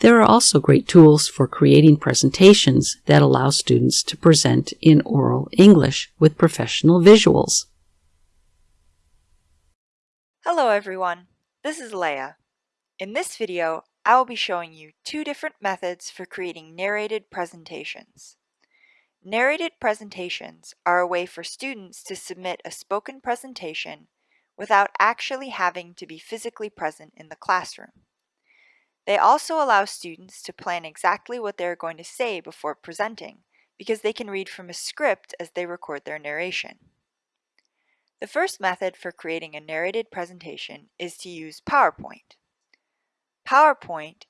There are also great tools for creating presentations that allow students to present in oral English with professional visuals. Hello everyone, this is Leah. In this video, I will be showing you two different methods for creating narrated presentations. Narrated presentations are a way for students to submit a spoken presentation without actually having to be physically present in the classroom. They also allow students to plan exactly what they are going to say before presenting because they can read from a script as they record their narration. The first method for creating a narrated presentation is to use PowerPoint. PowerPoint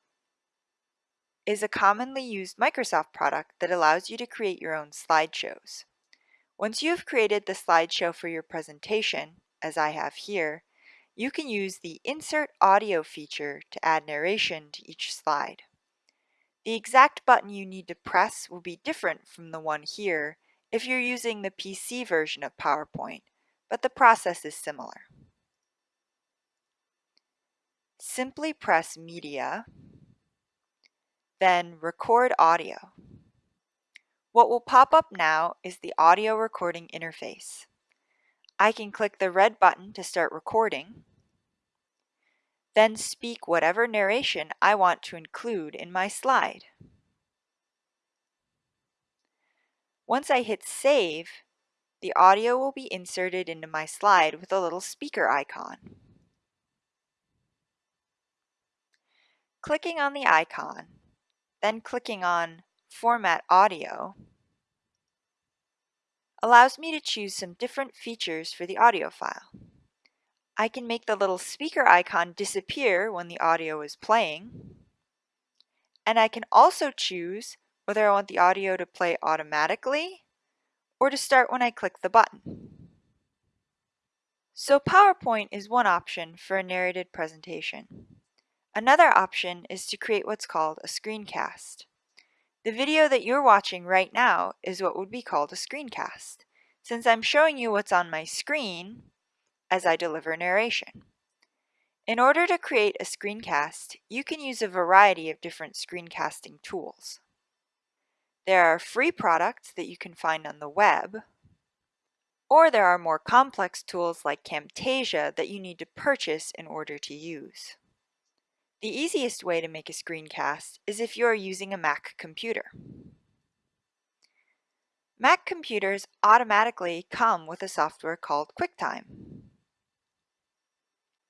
is a commonly used Microsoft product that allows you to create your own slideshows. Once you have created the slideshow for your presentation, as I have here, you can use the Insert Audio feature to add narration to each slide. The exact button you need to press will be different from the one here if you're using the PC version of PowerPoint, but the process is similar. Simply press Media, then Record Audio. What will pop up now is the audio recording interface. I can click the red button to start recording, then speak whatever narration I want to include in my slide. Once I hit save, the audio will be inserted into my slide with a little speaker icon. Clicking on the icon, then clicking on Format Audio, allows me to choose some different features for the audio file. I can make the little speaker icon disappear when the audio is playing, and I can also choose whether I want the audio to play automatically or to start when I click the button. So PowerPoint is one option for a narrated presentation. Another option is to create what's called a screencast. The video that you're watching right now is what would be called a screencast. Since I'm showing you what's on my screen as I deliver narration. In order to create a screencast, you can use a variety of different screencasting tools. There are free products that you can find on the web, or there are more complex tools like Camtasia that you need to purchase in order to use. The easiest way to make a screencast is if you are using a Mac computer. Mac computers automatically come with a software called QuickTime.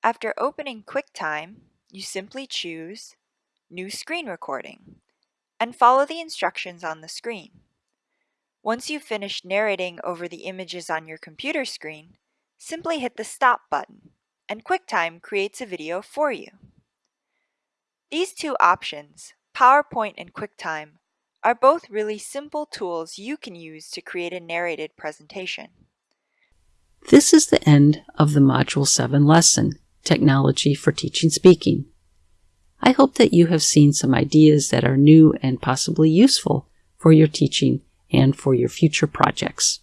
After opening QuickTime, you simply choose New Screen Recording and follow the instructions on the screen. Once you've finished narrating over the images on your computer screen, simply hit the Stop button, and QuickTime creates a video for you. These two options, PowerPoint and QuickTime, are both really simple tools you can use to create a narrated presentation. This is the end of the Module 7 lesson, Technology for Teaching Speaking. I hope that you have seen some ideas that are new and possibly useful for your teaching and for your future projects.